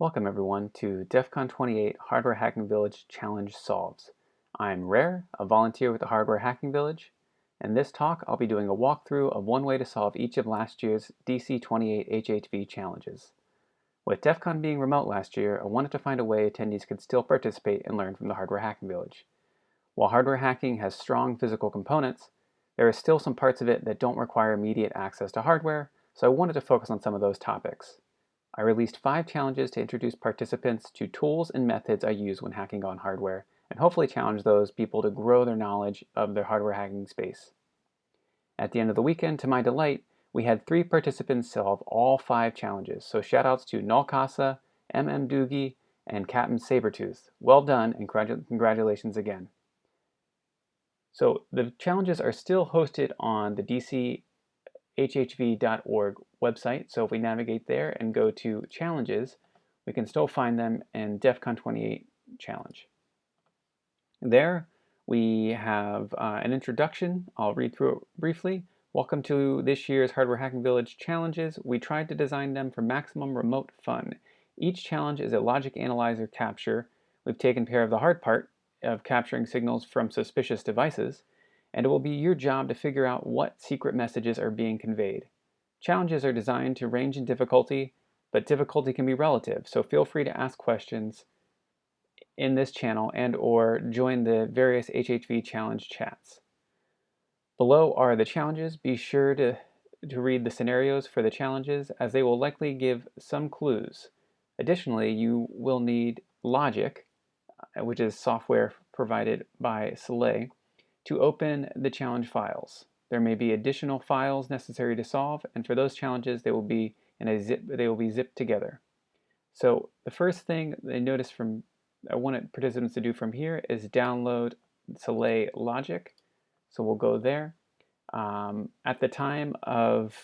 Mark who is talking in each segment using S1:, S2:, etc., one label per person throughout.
S1: Welcome everyone to DEF CON 28 Hardware Hacking Village Challenge Solves. I'm Rare, a volunteer with the Hardware Hacking Village. In this talk, I'll be doing a walkthrough of one way to solve each of last year's DC28 HHV challenges. With DEF CON being remote last year, I wanted to find a way attendees could still participate and learn from the Hardware Hacking Village. While hardware hacking has strong physical components, there are still some parts of it that don't require immediate access to hardware, so I wanted to focus on some of those topics. I released five challenges to introduce participants to tools and methods I use when hacking on hardware, and hopefully challenge those people to grow their knowledge of their hardware hacking space. At the end of the weekend, to my delight, we had three participants solve all five challenges, so shoutouts to Nalkasa, MM Doogie, and Captain Sabertooth. Well done, and congratulations again. So the challenges are still hosted on the DC hhv.org website. So if we navigate there and go to challenges, we can still find them in DEF CON 28 challenge. There we have uh, an introduction. I'll read through it briefly. Welcome to this year's Hardware Hacking Village challenges. We tried to design them for maximum remote fun. Each challenge is a logic analyzer capture. We've taken care of the hard part of capturing signals from suspicious devices and it will be your job to figure out what secret messages are being conveyed. Challenges are designed to range in difficulty, but difficulty can be relative, so feel free to ask questions in this channel and or join the various HHV challenge chats. Below are the challenges. Be sure to, to read the scenarios for the challenges as they will likely give some clues. Additionally, you will need Logic, uh, which is software provided by Saleae, to open the challenge files. There may be additional files necessary to solve, and for those challenges, they will be in a zip. They will be zipped together. So the first thing they notice from I want participants to do from here is download Saleae Logic. So we'll go there. Um, at the time of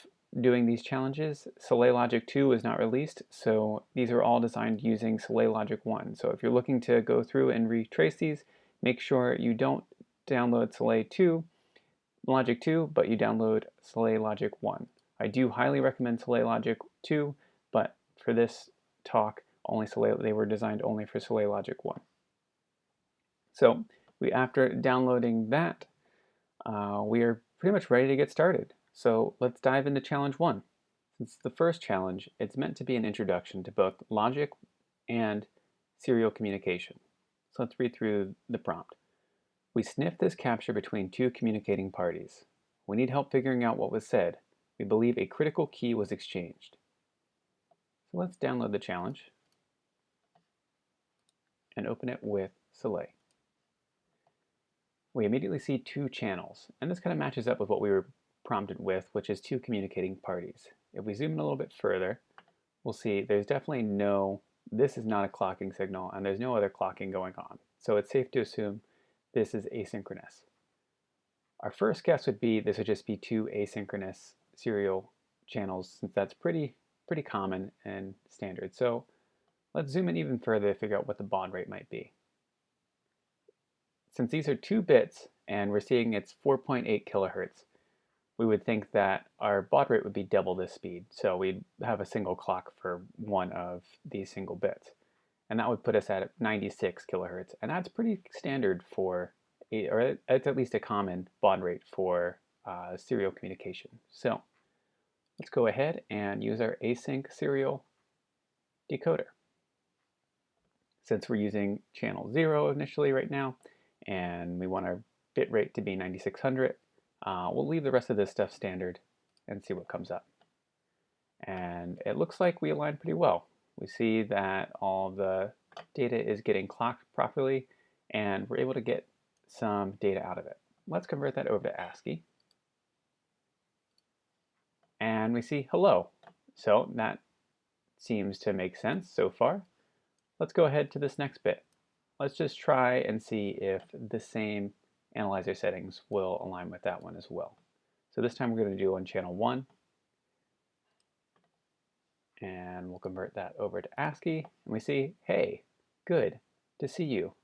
S1: doing these challenges, Saleae Logic 2 was not released, so these are all designed using Saleae Logic 1. So if you're looking to go through and retrace these, make sure you don't download Saleae 2, Logic 2, but you download Saleae Logic 1. I do highly recommend Saleae Logic 2, but for this talk, only Saleae, they were designed only for Saleae Logic 1. So we, after downloading that, uh, we are pretty much ready to get started. So let's dive into challenge one. Since the first challenge, it's meant to be an introduction to both logic and serial communication. So let's read through the prompt. We sniff this capture between two communicating parties. We need help figuring out what was said. We believe a critical key was exchanged. So let's download the challenge and open it with Saleae. We immediately see two channels, and this kind of matches up with what we were prompted with, which is two communicating parties. If we zoom in a little bit further, we'll see there's definitely no, this is not a clocking signal, and there's no other clocking going on. So it's safe to assume this is asynchronous. Our first guess would be this would just be two asynchronous serial channels since that's pretty, pretty common and standard. So let's zoom in even further to figure out what the baud rate might be. Since these are two bits and we're seeing it's 4.8 kilohertz, we would think that our baud rate would be double this speed. So we'd have a single clock for one of these single bits and that would put us at 96 kilohertz. And that's pretty standard for, or it's at least a common baud rate for uh, serial communication. So let's go ahead and use our async serial decoder. Since we're using channel 0 initially right now, and we want our bit rate to be 9600, uh, we'll leave the rest of this stuff standard and see what comes up. And it looks like we align pretty well we see that all the data is getting clocked properly and we're able to get some data out of it. Let's convert that over to ASCII. And we see hello. So that seems to make sense so far. Let's go ahead to this next bit. Let's just try and see if the same analyzer settings will align with that one as well. So this time we're going to do on channel 1 and we'll convert that over to ASCII and we see, hey, good to see you.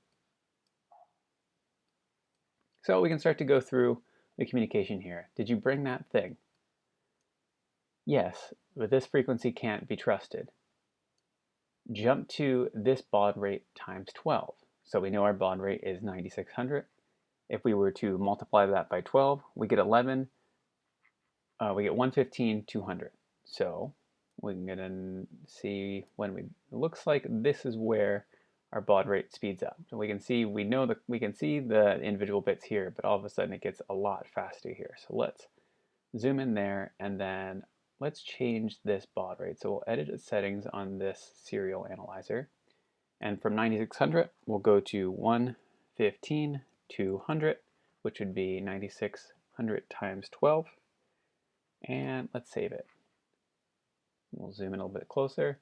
S1: So we can start to go through the communication here. Did you bring that thing? Yes, but this frequency can't be trusted. Jump to this baud rate times 12. So we know our baud rate is 9600. If we were to multiply that by 12, we get 11, uh, we get 115, 200. So we're gonna see when we, looks like this is where our baud rate speeds up. So we can see, we know that we can see the individual bits here, but all of a sudden it gets a lot faster here. So let's zoom in there and then let's change this baud rate. So we'll edit its settings on this serial analyzer. And from 9600, we'll go to 115200, which would be 9600 times 12. And let's save it. We'll zoom in a little bit closer.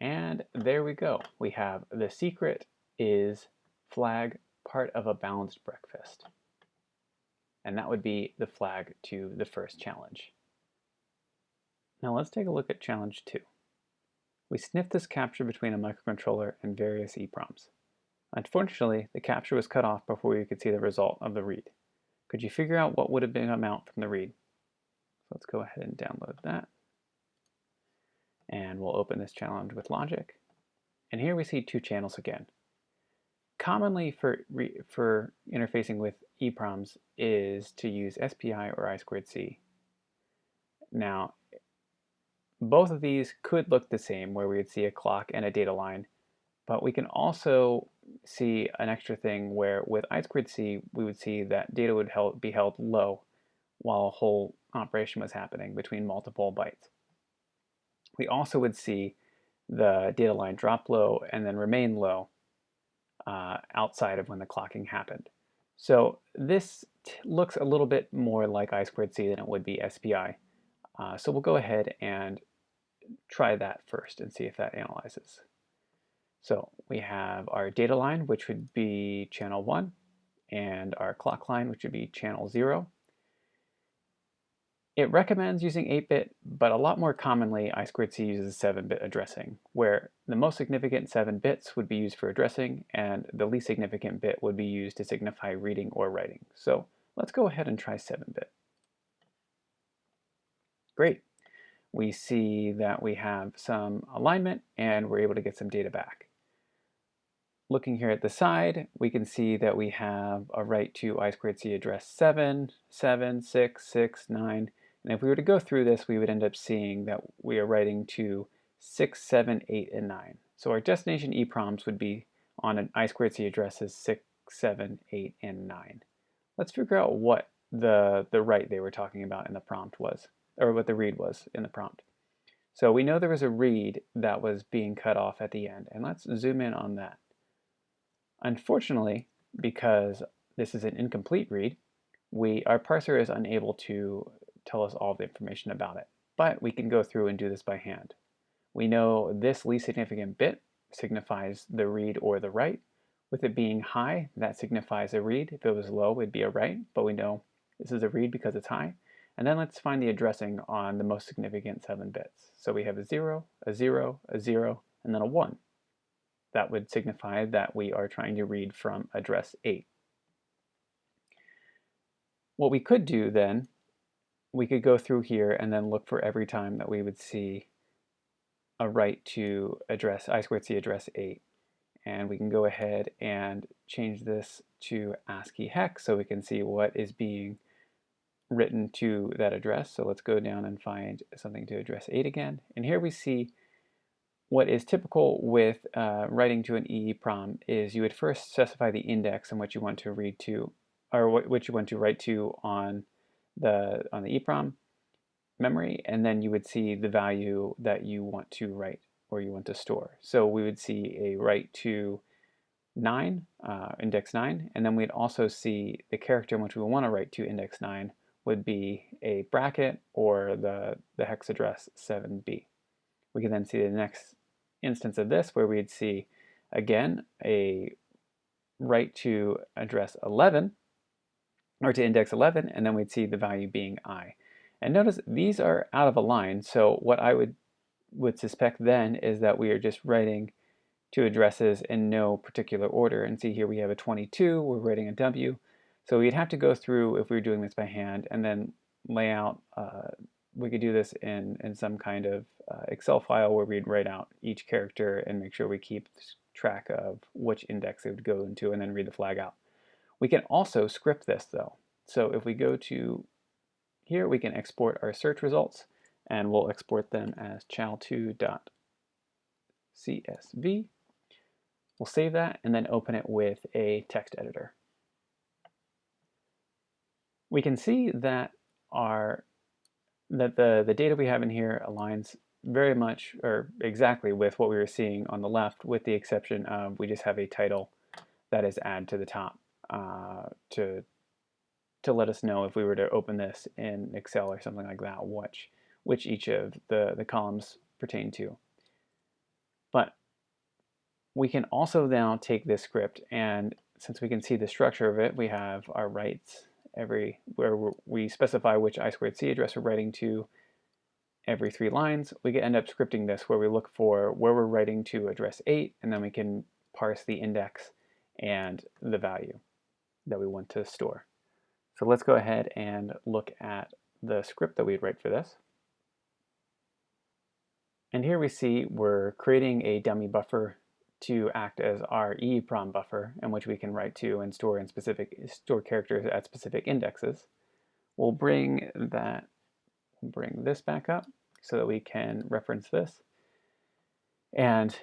S1: And there we go. We have the secret is flag part of a balanced breakfast. And that would be the flag to the first challenge. Now let's take a look at challenge two. We sniffed this capture between a microcontroller and various EPROMs. Unfortunately, the capture was cut off before you could see the result of the read. Could you figure out what would have been amount from the read? So let's go ahead and download that and we'll open this challenge with logic. And here we see two channels again. Commonly for, for interfacing with EPROMs is to use SPI or I2C. Now, both of these could look the same where we would see a clock and a data line, but we can also see an extra thing where with I2C we would see that data would be held low while a whole operation was happening between multiple bytes we also would see the data line drop low and then remain low uh, outside of when the clocking happened. So this looks a little bit more like I squared C than it would be SPI. Uh, so we'll go ahead and try that first and see if that analyzes. So we have our data line, which would be channel 1, and our clock line, which would be channel 0. It recommends using 8-bit, but a lot more commonly I2C uses 7-bit addressing, where the most significant 7 bits would be used for addressing, and the least significant bit would be used to signify reading or writing. So let's go ahead and try 7-bit. Great. We see that we have some alignment, and we're able to get some data back. Looking here at the side, we can see that we have a write to I2C address 7, 7, 6, 6, 9, and if we were to go through this, we would end up seeing that we are writing to 6, 7, 8, and 9. So our destination EPROMs would be on an i squared c addresses 6, 7, 8, and 9. Let's figure out what the, the write they were talking about in the prompt was, or what the read was in the prompt. So we know there was a read that was being cut off at the end, and let's zoom in on that. Unfortunately, because this is an incomplete read, we, our parser is unable to tell us all the information about it, but we can go through and do this by hand. We know this least significant bit signifies the read or the write. With it being high, that signifies a read. If it was low, it'd be a write, but we know this is a read because it's high. And then let's find the addressing on the most significant seven bits. So we have a zero, a zero, a zero, and then a one. That would signify that we are trying to read from address eight. What we could do then we could go through here and then look for every time that we would see a write to address I squared C address 8. And we can go ahead and change this to ASCII hex so we can see what is being written to that address. So let's go down and find something to address 8 again. And here we see what is typical with uh, writing to an EEPROM is you would first specify the index and what you want to read to, or what, you want to write to on the on the EEPROM memory, and then you would see the value that you want to write or you want to store. So we would see a write to 9, uh, index 9, and then we'd also see the character in which we want to write to index 9 would be a bracket or the, the hex address 7b. We can then see the next instance of this where we'd see, again, a write to address 11, or to index 11, and then we'd see the value being i. And notice these are out of a line, so what I would, would suspect then is that we are just writing two addresses in no particular order. And see here we have a 22, we're writing a W. So we'd have to go through, if we were doing this by hand, and then lay out, uh, we could do this in, in some kind of uh, Excel file where we'd write out each character and make sure we keep track of which index it would go into and then read the flag out. We can also script this though. So if we go to here, we can export our search results and we'll export them as chow2.csv. We'll save that and then open it with a text editor. We can see that our that the, the data we have in here aligns very much or exactly with what we were seeing on the left with the exception of we just have a title that is add to the top. Uh, to to let us know if we were to open this in Excel or something like that, which which each of the the columns pertain to. But we can also now take this script and since we can see the structure of it, we have our writes every where we specify which I squared C address we're writing to every three lines. We can end up scripting this where we look for where we're writing to address 8, and then we can parse the index and the value that we want to store. So let's go ahead and look at the script that we'd write for this. And here we see we're creating a dummy buffer to act as our EEPROM buffer in which we can write to and store in specific store characters at specific indexes. We'll bring that bring this back up so that we can reference this. And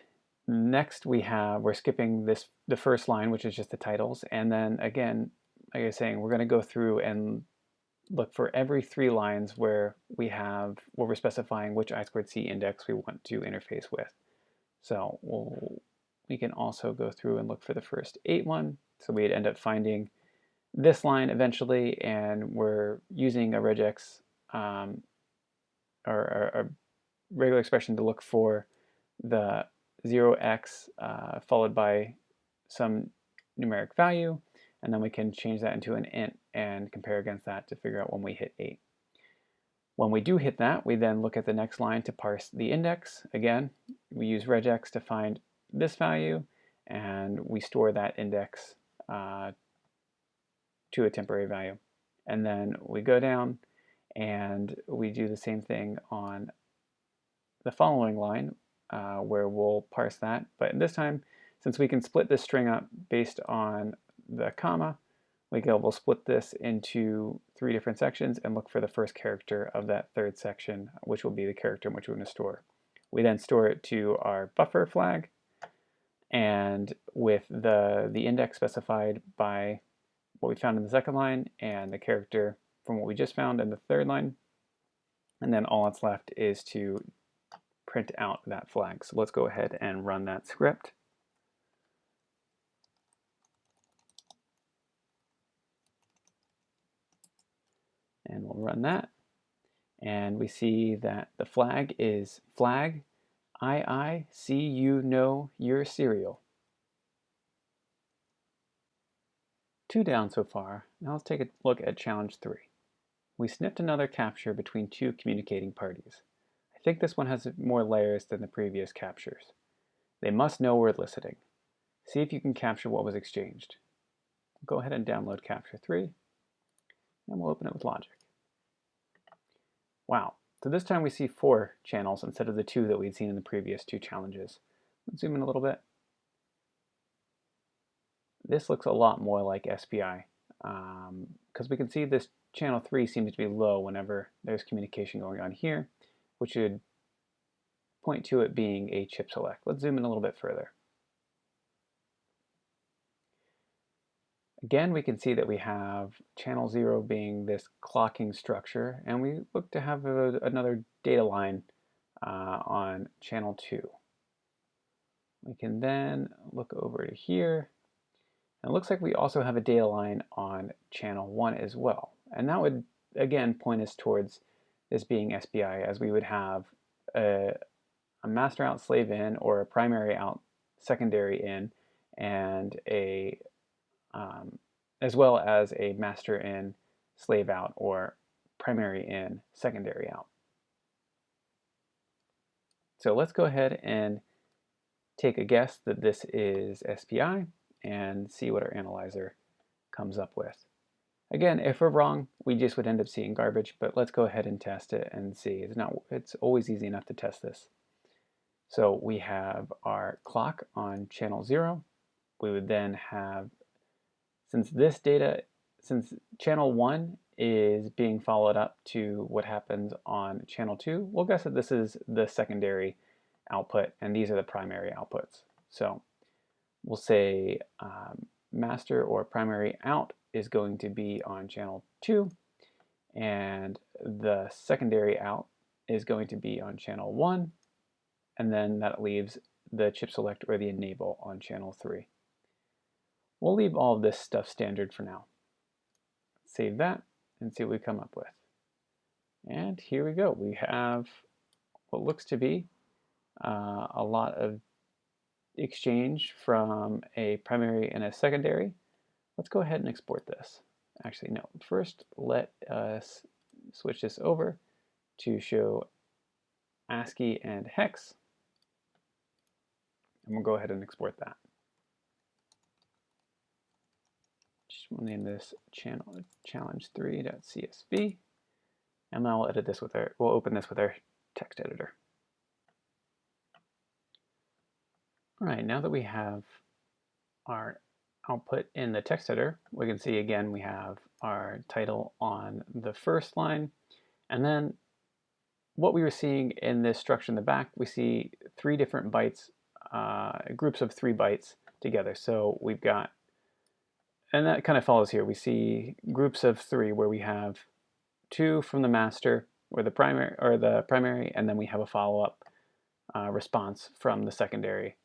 S1: Next we have, we're skipping this the first line, which is just the titles. And then again, like I was saying, we're gonna go through and look for every three lines where we have, where we're specifying which i squared c index we want to interface with. So we'll, we can also go through and look for the first eight one. So we'd end up finding this line eventually, and we're using a regex um, or a regular expression to look for the 0x uh, followed by some numeric value, and then we can change that into an int and compare against that to figure out when we hit 8. When we do hit that, we then look at the next line to parse the index. Again, we use regex to find this value, and we store that index uh, to a temporary value. And then we go down, and we do the same thing on the following line, uh, where we'll parse that. But this time, since we can split this string up based on the comma, we can, we'll split this into three different sections and look for the first character of that third section, which will be the character in which we're going to store. We then store it to our buffer flag, and with the, the index specified by what we found in the second line and the character from what we just found in the third line. And then all that's left is to print out that flag. So let's go ahead and run that script. And we'll run that. And we see that the flag is flag I I see you know your serial. Two down so far. Now let's take a look at challenge three. We snipped another capture between two communicating parties think this one has more layers than the previous captures. They must know we're eliciting. See if you can capture what was exchanged. Go ahead and download Capture 3, and we'll open it with Logic. Wow, so this time we see four channels instead of the two that we'd seen in the previous two challenges. Let's zoom in a little bit. This looks a lot more like SPI because um, we can see this channel 3 seems to be low whenever there's communication going on here which would point to it being a chip select. Let's zoom in a little bit further. Again, we can see that we have channel 0 being this clocking structure, and we look to have a, another data line uh, on channel 2. We can then look over to here, and it looks like we also have a data line on channel 1 as well. And that would, again, point us towards this being SPI, as we would have a, a master out slave in or a primary out secondary in and a um, as well as a master in slave out or primary in secondary out. So let's go ahead and take a guess that this is SPI and see what our analyzer comes up with. Again, if we're wrong, we just would end up seeing garbage, but let's go ahead and test it and see. It's, not, it's always easy enough to test this. So we have our clock on channel zero. We would then have, since this data, since channel one is being followed up to what happens on channel two, we'll guess that this is the secondary output and these are the primary outputs. So we'll say um, master or primary out is going to be on channel 2 and the secondary out is going to be on channel 1 and then that leaves the chip select or the enable on channel 3. We'll leave all of this stuff standard for now. Save that and see what we come up with. And here we go. We have what looks to be uh, a lot of exchange from a primary and a secondary. Let's go ahead and export this. Actually, no. First, let us switch this over to show ASCII and hex. And we'll go ahead and export that. Just we'll name this channel challenge3.csv. And now we'll edit this with our, we'll open this with our text editor. All right, now that we have our output in the text header, we can see again we have our title on the first line. And then what we were seeing in this structure in the back, we see three different bytes, uh, groups of three bytes together. So we've got, and that kind of follows here. We see groups of three where we have two from the master or the primary, or the primary, and then we have a follow-up uh, response from the secondary.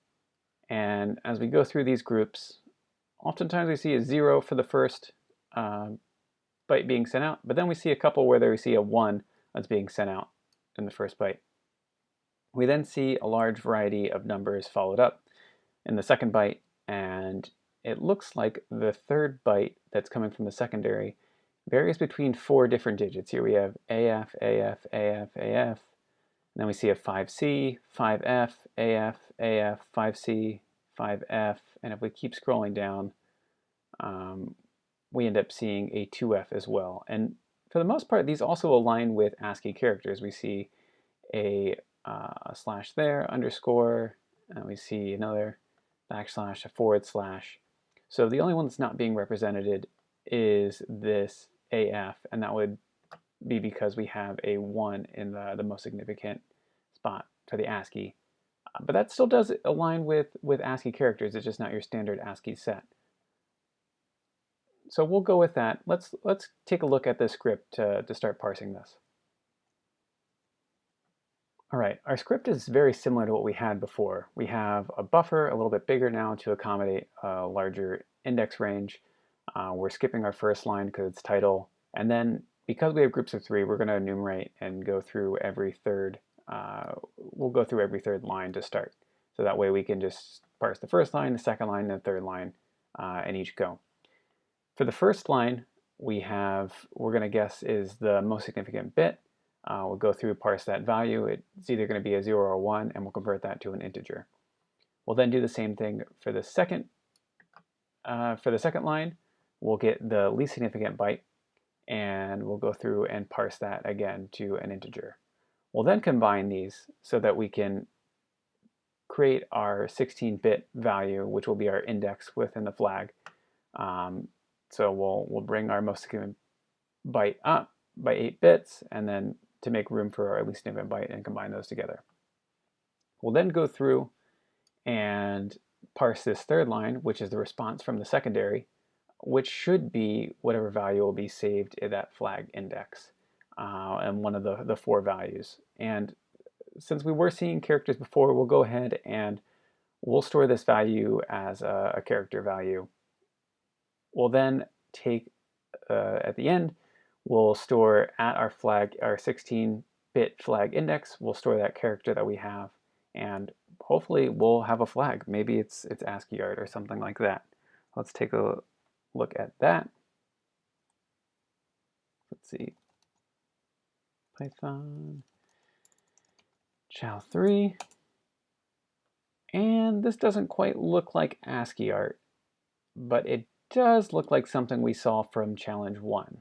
S1: And as we go through these groups, oftentimes we see a zero for the first um, byte being sent out, but then we see a couple where there we see a one that's being sent out in the first byte. We then see a large variety of numbers followed up in the second byte, and it looks like the third byte that's coming from the secondary varies between four different digits. Here we have AF, AF, AF, AF, and then we see a 5C, 5F, AF, AF, 5C, 5f, and if we keep scrolling down, um, we end up seeing a 2f as well. And for the most part, these also align with ASCII characters. We see a, uh, a slash there, underscore, and we see another backslash, a forward slash. So the only one that's not being represented is this AF, and that would be because we have a 1 in the, the most significant spot for the ASCII. Uh, but that still does align with, with ASCII characters. It's just not your standard ASCII set. So we'll go with that. Let's, let's take a look at this script to, to start parsing this. All right, our script is very similar to what we had before. We have a buffer a little bit bigger now to accommodate a larger index range. Uh, we're skipping our first line because it's title. And then because we have groups of three, we're going to enumerate and go through every third uh, we'll go through every third line to start. So that way we can just parse the first line, the second line, the third line uh, in each go. For the first line, we have, we're going to guess is the most significant bit. Uh, we'll go through, parse that value. It's either going to be a 0 or a 1, and we'll convert that to an integer. We'll then do the same thing for the second, uh, for the second line. We'll get the least significant byte, and we'll go through and parse that again to an integer. We'll then combine these so that we can create our 16-bit value, which will be our index within the flag. Um, so we'll, we'll bring our most significant byte up by 8 bits, and then to make room for our least significant byte and combine those together. We'll then go through and parse this third line, which is the response from the secondary, which should be whatever value will be saved in that flag index uh, and one of the, the four values. And since we were seeing characters before, we'll go ahead and we'll store this value as a, a character value. We'll then take, uh, at the end, we'll store at our flag, our 16-bit flag index, we'll store that character that we have, and hopefully we'll have a flag. Maybe it's, it's ASCII art or something like that. Let's take a look at that. Let's see, Python chow 3. And this doesn't quite look like ASCII art, but it does look like something we saw from challenge 1.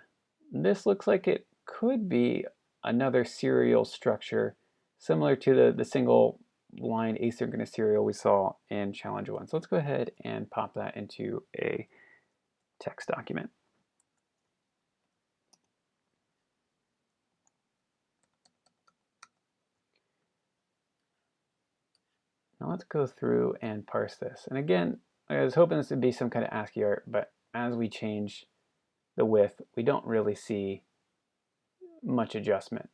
S1: This looks like it could be another serial structure similar to the, the single line asynchronous serial we saw in challenge 1. So let's go ahead and pop that into a text document. let's go through and parse this. And again, I was hoping this would be some kind of ASCII art, but as we change the width, we don't really see much adjustment.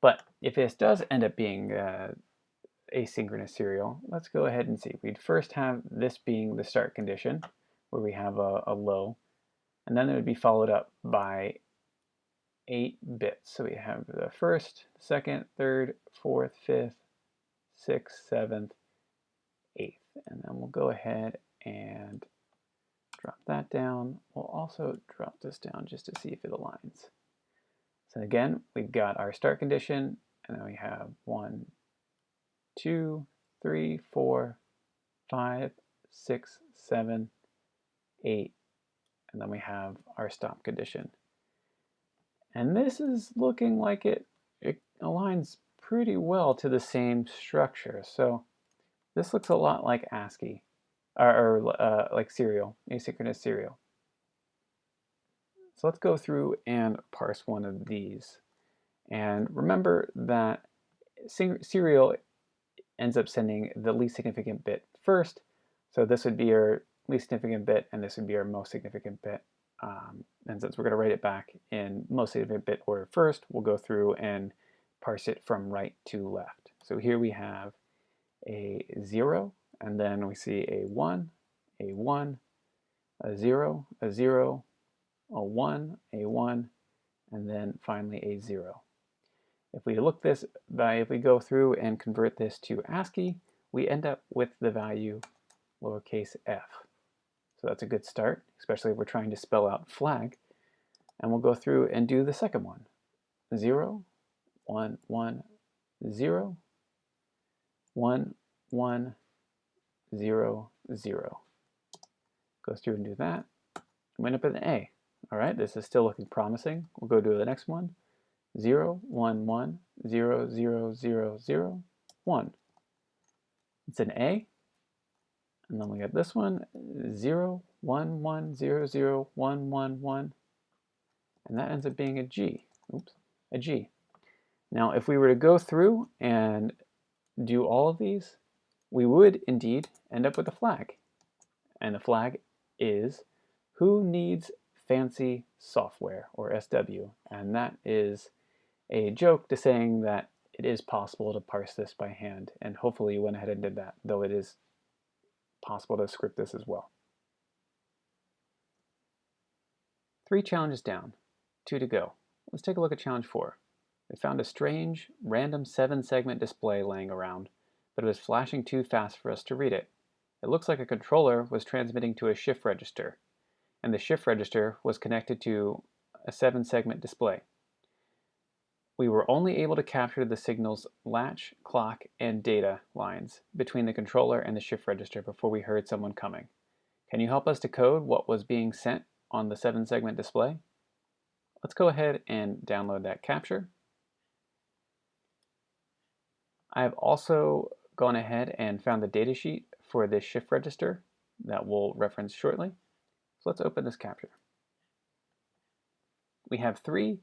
S1: But if this does end up being uh, asynchronous serial, let's go ahead and see. We'd first have this being the start condition, where we have a, a low, and then it would be followed up by 8 bits. So we have the first, second, third, fourth, fifth, 6th, 7th, 8th. And then we'll go ahead and drop that down. We'll also drop this down just to see if it aligns. So again, we've got our start condition, and then we have one, two, three, four, five, six, seven, eight, and then we have our stop condition. And this is looking like it, it aligns pretty well to the same structure. So this looks a lot like ASCII, or, or uh, like serial, asynchronous serial. So let's go through and parse one of these. And remember that serial ends up sending the least significant bit first. So this would be our least significant bit, and this would be our most significant bit. Um, and since we're going to write it back in most significant bit order first, we'll go through and parse it from right to left. So here we have a 0, and then we see a 1, a 1, a 0, a 0, a 1, a 1, and then finally a 0. If we look this, by, if we go through and convert this to ASCII, we end up with the value lowercase f. So that's a good start, especially if we're trying to spell out flag. And we'll go through and do the second one. 0, one, one, zero, one, one, zero, zero. Goes through and do that. We end up with an A. All right, this is still looking promising. We'll go to the next one. Zero, one, one, zero, zero, zero, zero, one. It's an A. And then we get this one, zero, one, one, zero, zero, one, one, one. And that ends up being a G. Oops, a G. Now, if we were to go through and do all of these, we would indeed end up with a flag. And the flag is who needs fancy software, or SW. And that is a joke to saying that it is possible to parse this by hand. And hopefully you went ahead and did that, though it is possible to script this as well. Three challenges down, two to go. Let's take a look at challenge four. They found a strange, random seven-segment display laying around, but it was flashing too fast for us to read it. It looks like a controller was transmitting to a shift register, and the shift register was connected to a seven-segment display. We were only able to capture the signal's latch, clock, and data lines between the controller and the shift register before we heard someone coming. Can you help us decode what was being sent on the seven-segment display? Let's go ahead and download that capture. I've also gone ahead and found the datasheet for this shift register that we'll reference shortly. So let's open this capture. We have three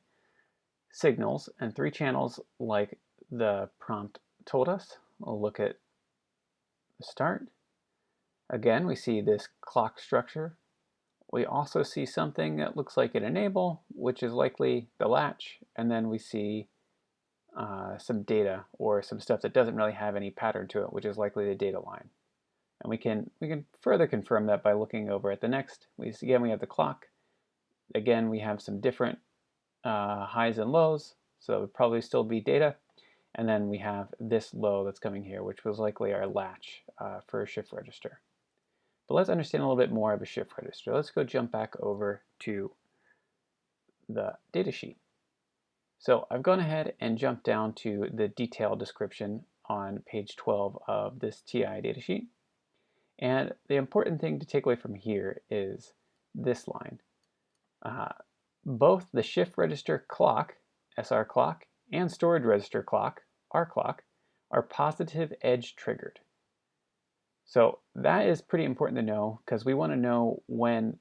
S1: signals and three channels like the prompt told us. We'll look at the start. Again, we see this clock structure. We also see something that looks like an enable, which is likely the latch, and then we see uh, some data or some stuff that doesn't really have any pattern to it, which is likely the data line. And we can, we can further confirm that by looking over at the next. We, again, we have the clock. Again, we have some different uh, highs and lows, so it would probably still be data. And then we have this low that's coming here, which was likely our latch uh, for a shift register. But let's understand a little bit more of a shift register. Let's go jump back over to the datasheet. So I've gone ahead and jumped down to the detailed description on page 12 of this TI datasheet. And the important thing to take away from here is this line. Uh, both the shift register clock, SR clock, and storage register clock, R clock, are positive edge triggered. So that is pretty important to know because we want to know when,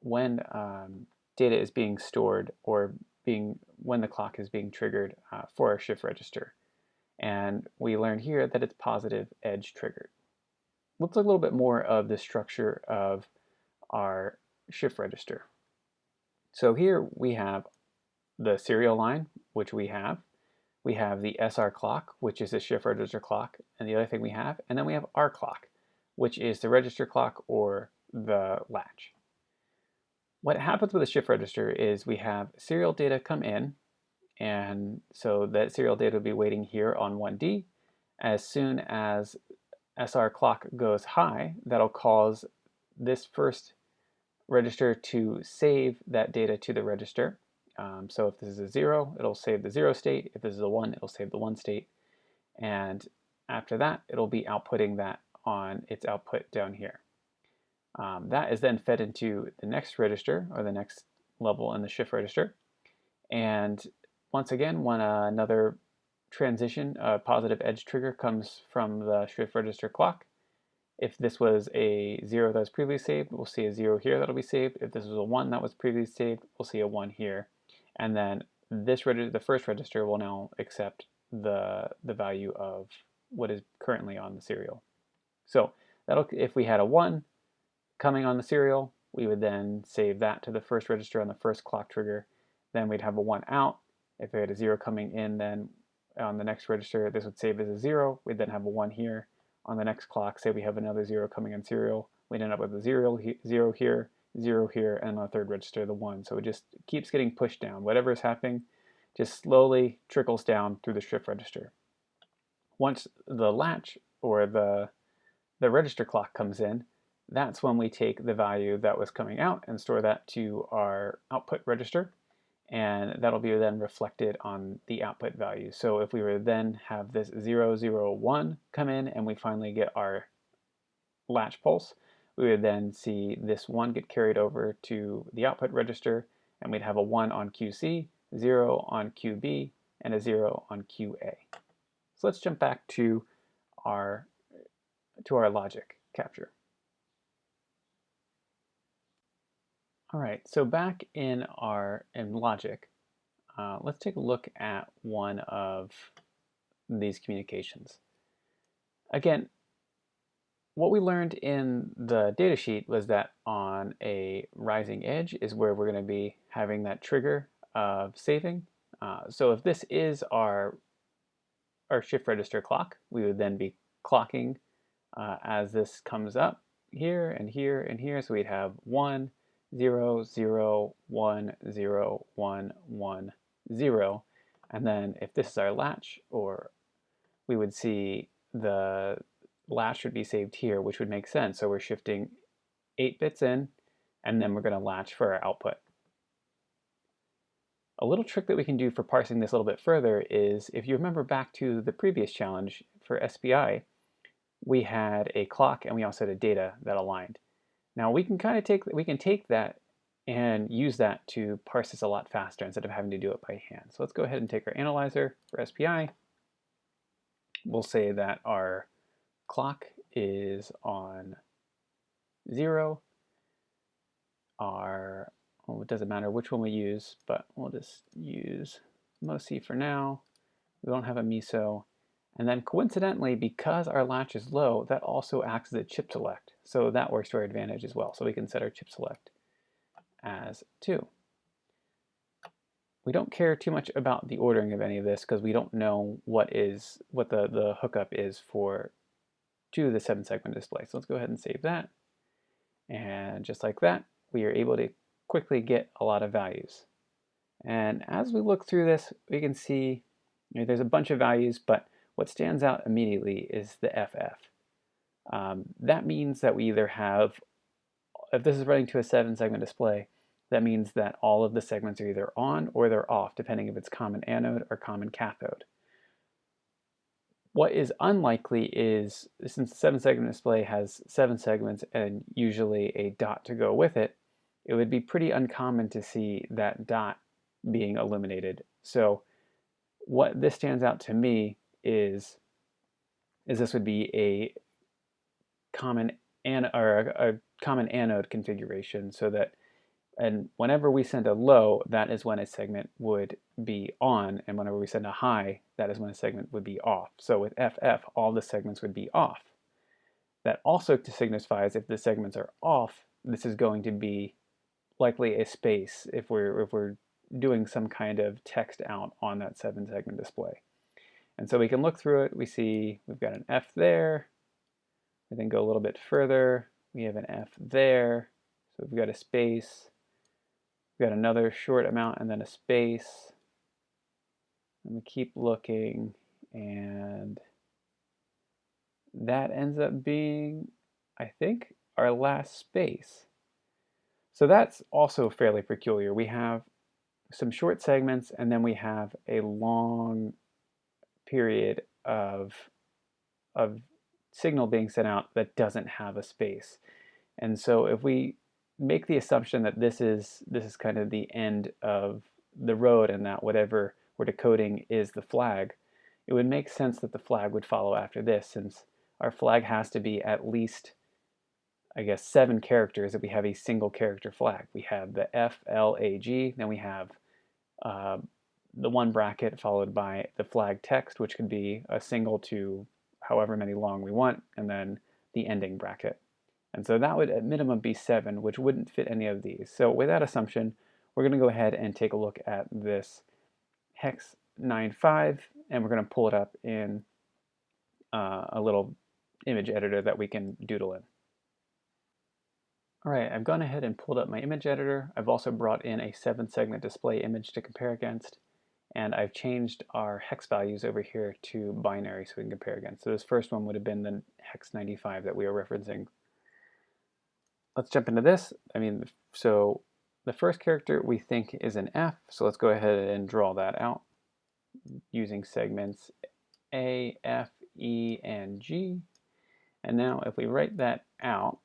S1: when um, data is being stored or being when the clock is being triggered uh, for our shift register. And we learn here that it's positive edge triggered. Let's look a little bit more of the structure of our shift register. So here we have the serial line, which we have. We have the SR clock, which is the shift register clock, and the other thing we have. And then we have our clock, which is the register clock or the latch. What happens with a shift register is we have serial data come in, and so that serial data will be waiting here on 1D. As soon as SR clock goes high, that'll cause this first register to save that data to the register. Um, so if this is a zero, it'll save the zero state. If this is a one, it'll save the one state. And after that, it'll be outputting that on its output down here. Um, that is then fed into the next register or the next level in the shift register. And once again, when uh, another transition, a positive edge trigger comes from the shift register clock. If this was a zero that was previously saved, we'll see a zero here that'll be saved. If this was a one that was previously saved, we'll see a one here. And then this register, the first register will now accept the, the value of what is currently on the serial. So that'll, if we had a one, coming on the serial, we would then save that to the first register on the first clock trigger. Then we'd have a 1 out. If we had a 0 coming in, then on the next register, this would save as a 0. We'd then have a 1 here. On the next clock, say we have another 0 coming in serial, we'd end up with a 0, he 0 here, 0 here, and on the third register, the 1. So it just keeps getting pushed down. Whatever is happening just slowly trickles down through the shift register. Once the latch or the, the register clock comes in, that's when we take the value that was coming out and store that to our output register and that'll be then reflected on the output value. So if we were then have this 001 come in and we finally get our latch pulse, we would then see this 1 get carried over to the output register and we'd have a 1 on QC, 0 on QB, and a 0 on QA. So let's jump back to our, to our logic capture. All right, so back in our in logic, uh, let's take a look at one of these communications. Again, what we learned in the datasheet was that on a rising edge is where we're going to be having that trigger of saving. Uh, so if this is our, our shift register clock, we would then be clocking uh, as this comes up here and here and here. So we'd have one, Zero zero one zero one one zero, And then if this is our latch, or we would see the latch would be saved here, which would make sense. So we're shifting 8 bits in, and then we're going to latch for our output. A little trick that we can do for parsing this a little bit further is, if you remember back to the previous challenge for SPI, we had a clock and we also had a data that aligned. Now we can kind of take, we can take that and use that to parse this a lot faster instead of having to do it by hand. So let's go ahead and take our analyzer for SPI. We'll say that our clock is on zero. Our, well, it doesn't matter which one we use, but we'll just use MOSI for now. We don't have a MISO. And then coincidentally, because our latch is low, that also acts as a chip select. So that works to our advantage as well. So we can set our chip select as 2. We don't care too much about the ordering of any of this because we don't know what is what the, the hookup is for to the 7 segment display. So let's go ahead and save that. And just like that, we are able to quickly get a lot of values. And as we look through this, we can see you know, there's a bunch of values, but what stands out immediately is the FF. Um, that means that we either have, if this is running to a seven segment display, that means that all of the segments are either on or they're off, depending if it's common anode or common cathode. What is unlikely is, since the seven segment display has seven segments and usually a dot to go with it, it would be pretty uncommon to see that dot being illuminated. So what this stands out to me is, is this would be a common an or a, a common anode configuration so that and whenever we send a low, that is when a segment would be on, and whenever we send a high, that is when a segment would be off. So with FF, all the segments would be off. That also signifies if the segments are off, this is going to be likely a space if we're, if we're doing some kind of text out on that seven segment display. And so we can look through it, we see we've got an F there, we then go a little bit further. We have an F there. So we've got a space. We've got another short amount and then a space. And we keep looking and that ends up being, I think, our last space. So that's also fairly peculiar. We have some short segments and then we have a long period of, of signal being sent out that doesn't have a space. And so if we make the assumption that this is this is kind of the end of the road and that whatever we're decoding is the flag, it would make sense that the flag would follow after this since our flag has to be at least I guess seven characters That we have a single character flag. We have the F, L, A, G, then we have uh, the one bracket followed by the flag text, which could be a single to however many long we want, and then the ending bracket. And so that would at minimum be 7, which wouldn't fit any of these. So with that assumption, we're going to go ahead and take a look at this hex 9.5, and we're going to pull it up in uh, a little image editor that we can doodle in. All right, I've gone ahead and pulled up my image editor. I've also brought in a seven segment display image to compare against and I've changed our hex values over here to binary so we can compare again. So this first one would have been the hex 95 that we were referencing. Let's jump into this. I mean, so the first character we think is an F, so let's go ahead and draw that out using segments A, F, E, and G. And now if we write that out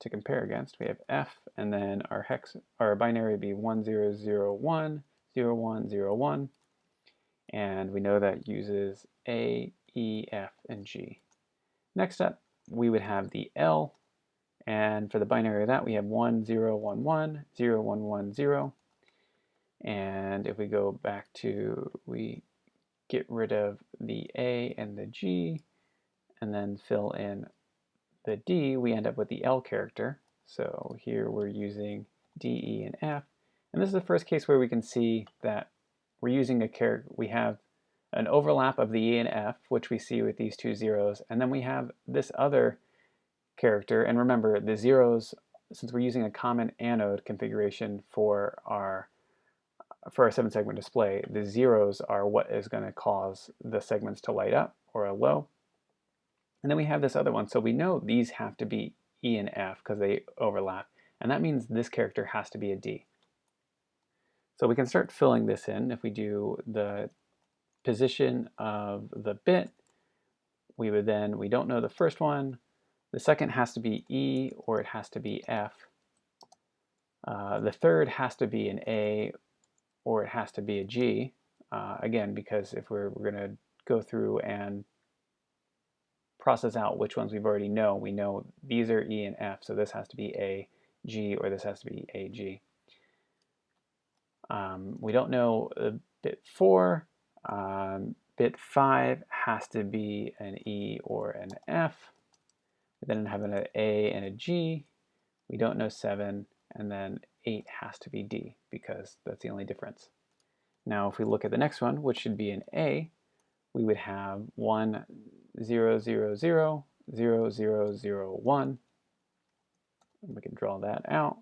S1: to compare against, we have F, and then our hex, our binary would be 1001, and we know that uses A, E, F, and G. Next up, we would have the L, and for the binary of that, we have 1, 0, 1, 1, 0, 1, 1, 0. And if we go back to, we get rid of the A and the G, and then fill in the D, we end up with the L character. So here we're using D, E, and F. And this is the first case where we can see that we're using a character. we have an overlap of the E and F, which we see with these two zeros, and then we have this other character, and remember the zeros, since we're using a common anode configuration for our for our seven segment display, the zeros are what is going to cause the segments to light up or a low. And then we have this other one. So we know these have to be E and F because they overlap. And that means this character has to be a D. So we can start filling this in if we do the position of the bit. We would then, we don't know the first one. The second has to be E or it has to be F. Uh, the third has to be an A or it has to be a G. Uh, again, because if we're, we're going to go through and process out which ones we've already know, we know these are E and F, so this has to be A, G, or this has to be A, G. Um, we don't know uh, bit 4. Um, bit 5 has to be an E or an F. We then have an A and a G. We don't know 7. And then 8 has to be D because that's the only difference. Now if we look at the next one, which should be an A, we would have 1, 0, 0, 0, 0, 0, 0, 1. And we can draw that out.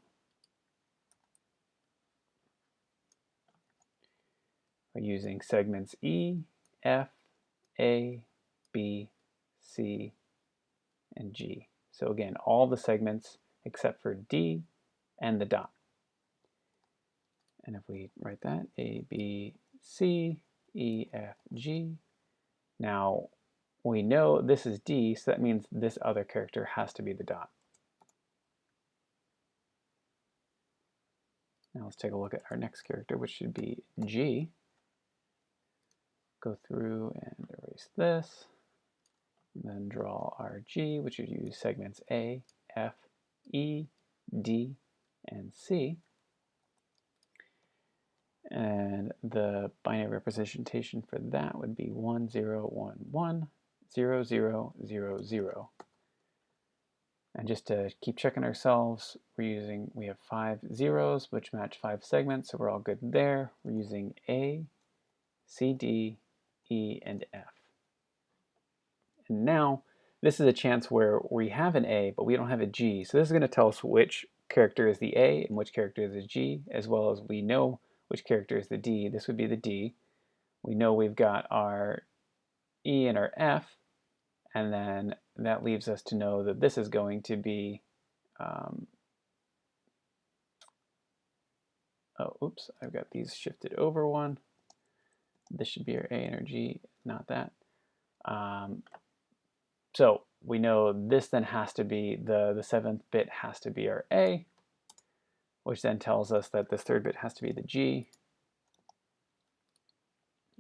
S1: We're using segments E, F, A, B, C, and G. So again, all the segments except for D and the dot. And if we write that, A, B, C, E, F, G. Now, we know this is D, so that means this other character has to be the dot. Now let's take a look at our next character, which should be G go through and erase this. And then draw RG, which would use segments A, F, E, D, and C. And the binary representation for that would be 1011, And just to keep checking ourselves, we're using, we have five zeros, which match five segments, so we're all good there. We're using A, C, D, E, and F. And now this is a chance where we have an A, but we don't have a G. So this is going to tell us which character is the A and which character is the G, as well as we know which character is the D. This would be the D. We know we've got our E and our F, and then that leaves us to know that this is going to be, um, oh, oops, I've got these shifted over one this should be our A energy, not that. Um, so we know this then has to be, the, the seventh bit has to be our A, which then tells us that this third bit has to be the G,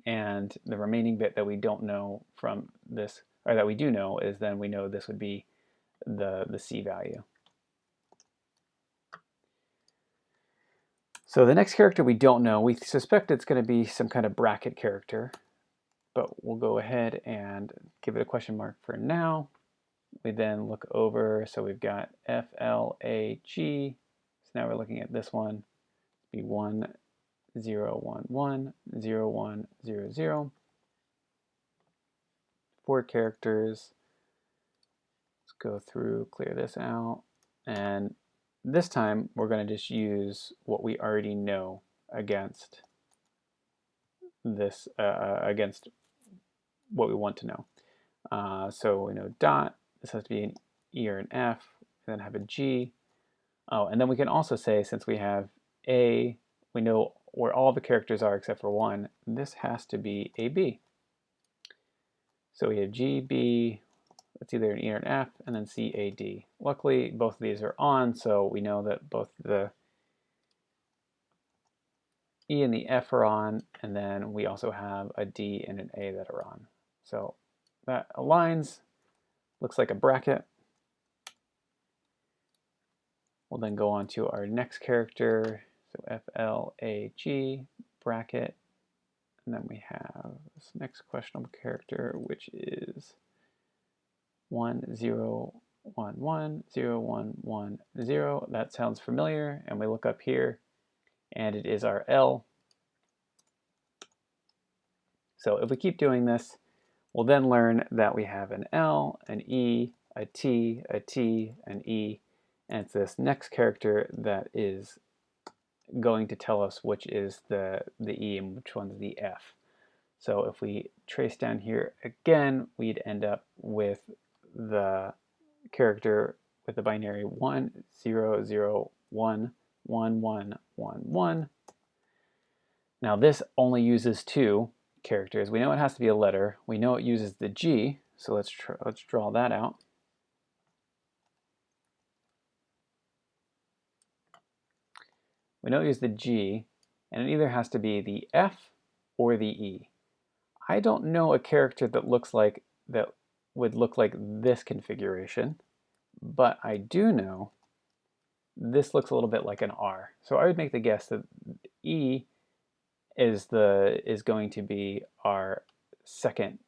S1: and the remaining bit that we don't know from this, or that we do know, is then we know this would be the, the C value. So the next character we don't know. We suspect it's going to be some kind of bracket character, but we'll go ahead and give it a question mark for now. We then look over, so we've got F, L, A, G. So now we're looking at this one. It'd be 1, 0, 1, 1, 0, 1, 0, 0. Four characters. Let's go through, clear this out. And this time we're going to just use what we already know against this uh, uh, against what we want to know. Uh, so we know dot, this has to be an E or an F, and then have a G. Oh, and then we can also say since we have A, we know where all the characters are except for one, this has to be a B. So we have G, B, it's either an E or an F, and then C, A, D. Luckily, both of these are on, so we know that both the E and the F are on, and then we also have a D and an A that are on. So that aligns, looks like a bracket. We'll then go on to our next character, so F, L, A, G, bracket, and then we have this next questionable character, which is one zero one one zero one one zero. That sounds familiar, and we look up here, and it is our L. So if we keep doing this, we'll then learn that we have an L, an E, a T, a T, an E, and it's this next character that is going to tell us which is the, the E and which one's the F. So if we trace down here again, we'd end up with the character with the binary 1, 0, 0, 1, 1, 1, 1, 1. Now this only uses two characters. We know it has to be a letter. We know it uses the G, so let's, let's draw that out. We know it uses the G, and it either has to be the F or the E. I don't know a character that looks like that would look like this configuration, but I do know this looks a little bit like an R. So I would make the guess that E is the is going to be our second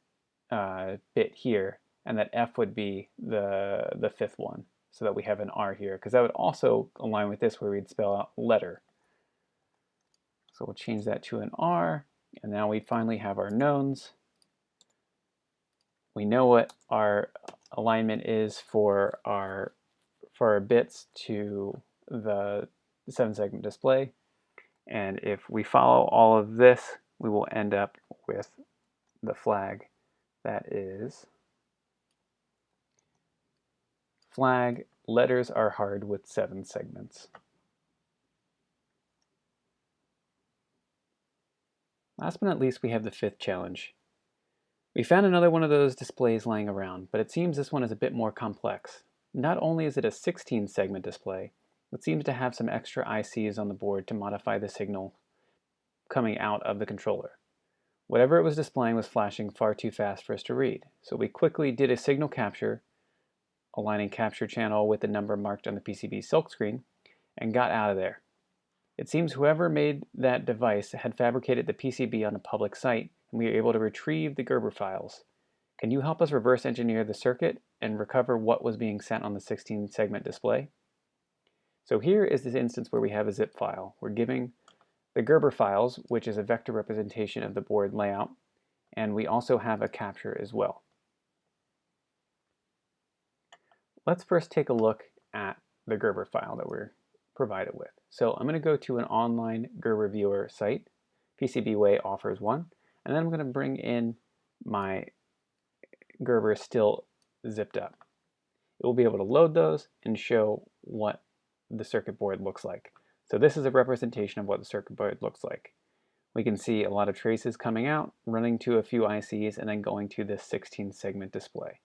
S1: uh, bit here, and that F would be the the fifth one, so that we have an R here, because that would also align with this where we'd spell out letter. So we'll change that to an R, and now we finally have our knowns we know what our alignment is for our for our bits to the seven segment display and if we follow all of this we will end up with the flag that is flag letters are hard with seven segments last but not least we have the fifth challenge we found another one of those displays lying around, but it seems this one is a bit more complex. Not only is it a 16 segment display, it seems to have some extra ICs on the board to modify the signal coming out of the controller. Whatever it was displaying was flashing far too fast for us to read, so we quickly did a signal capture, aligning capture channel with the number marked on the PCB silkscreen, and got out of there. It seems whoever made that device had fabricated the PCB on a public site and we are able to retrieve the Gerber files. Can you help us reverse engineer the circuit and recover what was being sent on the 16 segment display? So here is this instance where we have a zip file. We're giving the Gerber files, which is a vector representation of the board layout, and we also have a capture as well. Let's first take a look at the Gerber file that we're provided with. So I'm going to go to an online Gerber viewer site. PCBWay offers one. And then I'm going to bring in my Gerber still zipped up. It will be able to load those and show what the circuit board looks like. So this is a representation of what the circuit board looks like. We can see a lot of traces coming out, running to a few ICs, and then going to this 16 segment display.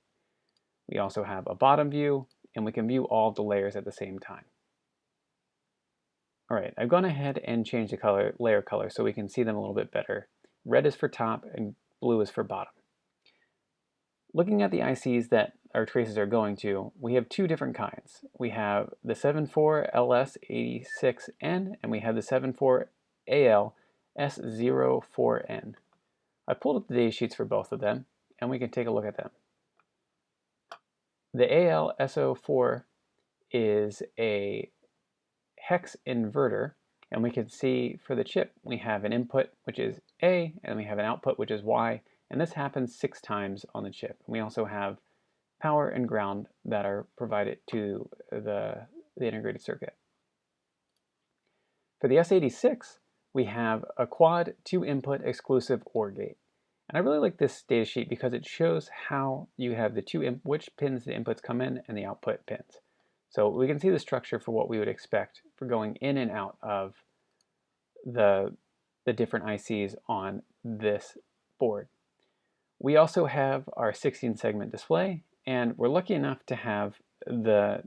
S1: We also have a bottom view, and we can view all the layers at the same time. All right, I've gone ahead and changed the color layer color so we can see them a little bit better red is for top, and blue is for bottom. Looking at the ICs that our traces are going to, we have two different kinds. We have the 74LS86N and we have the 74ALS04N. I pulled up the data sheets for both of them and we can take a look at them. The ALS04 is a hex inverter and we can see for the chip, we have an input, which is A, and we have an output, which is Y. And this happens six times on the chip. We also have power and ground that are provided to the, the integrated circuit. For the S86, we have a quad two input exclusive OR gate. And I really like this datasheet because it shows how you have the two, which pins the inputs come in and the output pins. So we can see the structure for what we would expect for going in and out of the, the different ICs on this board. We also have our 16 segment display and we're lucky enough to have the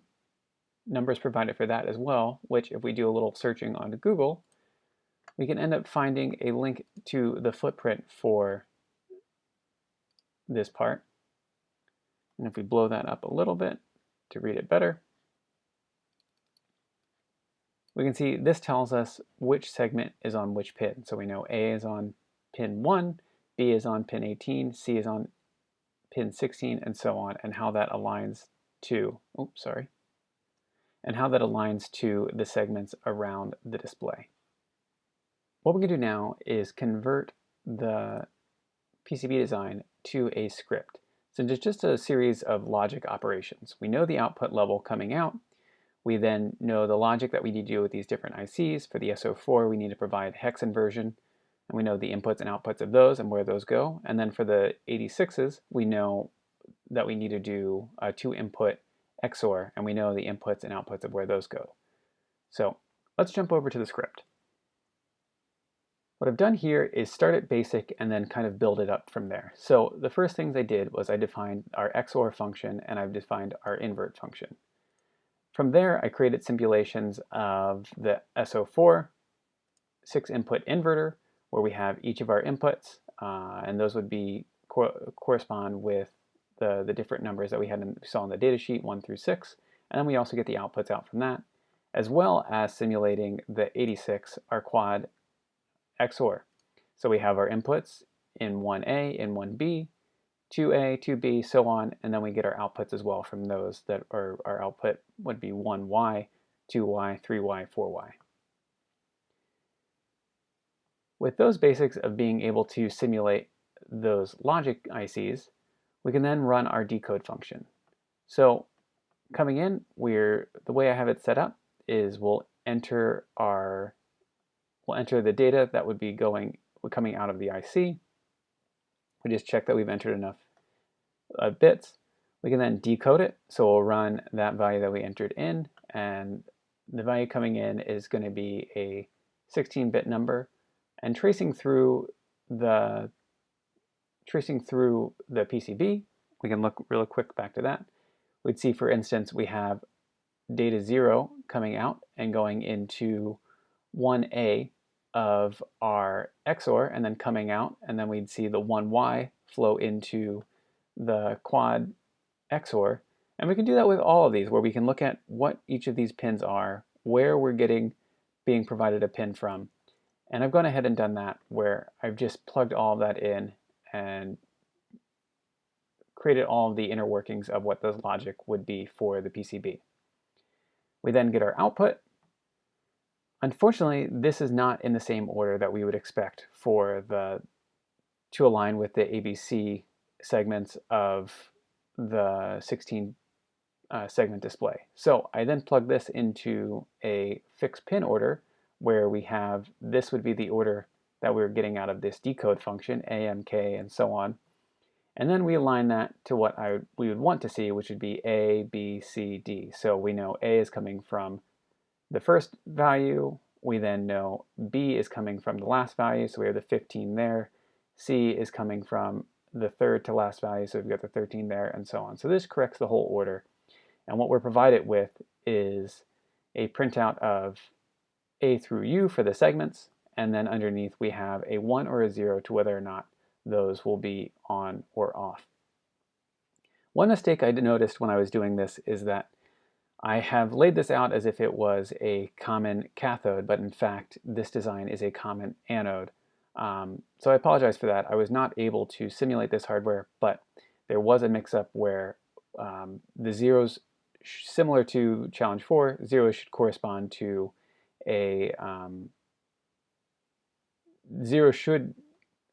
S1: numbers provided for that as well, which if we do a little searching on Google, we can end up finding a link to the footprint for this part. And if we blow that up a little bit to read it better, we can see this tells us which segment is on which pin. So we know A is on pin 1, B is on pin 18, C is on pin 16, and so on, and how that aligns to, oops, sorry, and how that aligns to the segments around the display. What we can do now is convert the PCB design to a script. So it's just a series of logic operations. We know the output level coming out, we then know the logic that we need to do with these different ICs. For the S04, we need to provide hex inversion, and we know the inputs and outputs of those and where those go. And then for the 86s, we know that we need to do a two-input XOR, and we know the inputs and outputs of where those go. So let's jump over to the script. What I've done here is start at basic and then kind of build it up from there. So the first things I did was I defined our XOR function and I've defined our invert function. From there, I created simulations of the S04 six input inverter where we have each of our inputs uh, and those would be co correspond with the, the different numbers that we had in, saw in the data sheet one through six and then we also get the outputs out from that as well as simulating the 86 our quad XOR. So we have our inputs in 1A in 1B 2a, 2b, so on, and then we get our outputs as well from those that are our output would be 1y, 2y, 3y, 4y. With those basics of being able to simulate those logic ICs, we can then run our decode function. So coming in, we're the way I have it set up is we'll enter our we'll enter the data that would be going coming out of the IC we just check that we've entered enough uh, bits. We can then decode it. So we'll run that value that we entered in and the value coming in is going to be a 16-bit number and tracing through the tracing through the PCB, we can look real quick back to that. We'd see, for instance, we have data 0 coming out and going into 1A of our XOR and then coming out, and then we'd see the 1y flow into the quad XOR. And we can do that with all of these, where we can look at what each of these pins are, where we're getting being provided a pin from. And I've gone ahead and done that where I've just plugged all that in and created all the inner workings of what the logic would be for the PCB. We then get our output Unfortunately, this is not in the same order that we would expect for the to align with the ABC segments of the 16 uh, segment display. So I then plug this into a fixed pin order where we have this would be the order that we we're getting out of this decode function, AMK and so on. And then we align that to what I, we would want to see, which would be A, B, C, D. So we know A is coming from the first value. We then know B is coming from the last value, so we have the 15 there. C is coming from the third to last value, so we've got the 13 there, and so on. So this corrects the whole order. And what we're provided with is a printout of A through U for the segments, and then underneath we have a 1 or a 0 to whether or not those will be on or off. One mistake I noticed when I was doing this is that I have laid this out as if it was a common cathode, but in fact, this design is a common anode. Um, so I apologize for that. I was not able to simulate this hardware, but there was a mix-up where um, the zeros, similar to challenge four, zeros should correspond to a, um, zero should,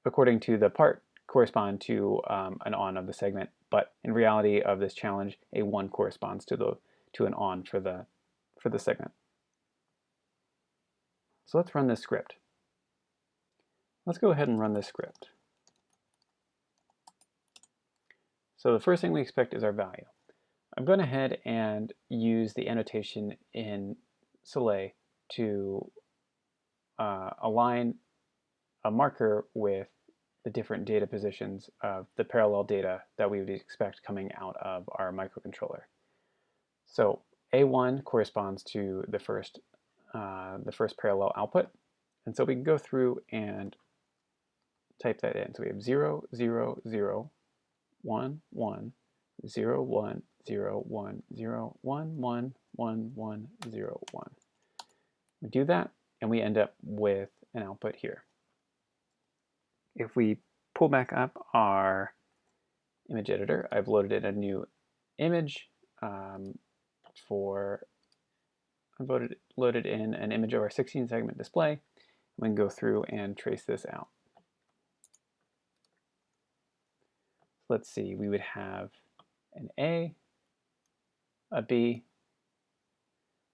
S1: according to the part, correspond to um, an on of the segment, but in reality of this challenge, a one corresponds to the to an on for the, for the segment. So let's run this script. Let's go ahead and run this script. So the first thing we expect is our value. I'm going ahead and use the annotation in Saleae to uh, align a marker with the different data positions of the parallel data that we would expect coming out of our microcontroller. So A1 corresponds to the first, uh, the first parallel output. And so we can go through and type that in. So we have 0, 0, 0, 1, 1, 0, 1, 0, 1, 0, 1, 1, 1, 1, 0, 1. We do that, and we end up with an output here. If we pull back up our image editor, I've loaded in a new image. Um, for voted, loaded in an image of our 16 segment display. We can go through and trace this out. Let's see, we would have an A, a B,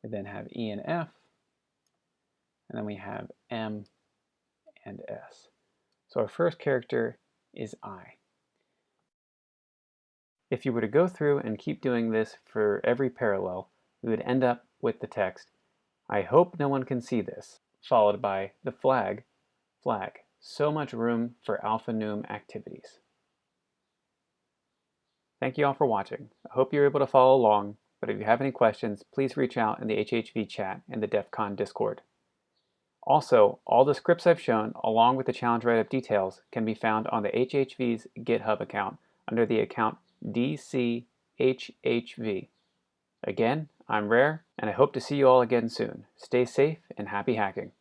S1: we then have E and F, and then we have M and S. So our first character is I. If you were to go through and keep doing this for every parallel, we would end up with the text, I hope no one can see this, followed by the flag, flag. So much room for alphanum activities. Thank you all for watching. I hope you're able to follow along, but if you have any questions, please reach out in the HHV chat and the DEF CON Discord. Also, all the scripts I've shown, along with the challenge write-up details, can be found on the HHV's GitHub account under the account DCHHV. Again, I'm Rare, and I hope to see you all again soon. Stay safe and happy hacking.